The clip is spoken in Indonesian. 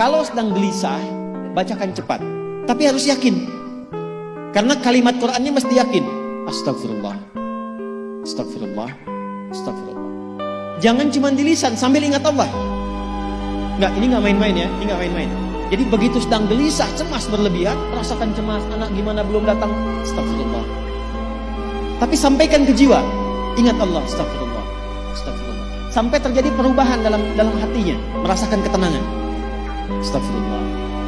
Kalau sedang gelisah, bacakan cepat. Tapi harus yakin. Karena kalimat Qur'annya mesti yakin. Astagfirullah. Astagfirullah. Astagfirullah. Jangan cuma di lisan sambil ingat Allah. Enggak, ini nggak main-main ya. Ini nggak main-main. Jadi begitu sedang gelisah, cemas berlebihan, rasakan cemas, anak gimana belum datang, astagfirullah. Tapi sampaikan ke jiwa, ingat Allah, astagfirullah. Astagfirullah. Sampai terjadi perubahan dalam dalam hatinya, merasakan ketenangan. Astagfirullah.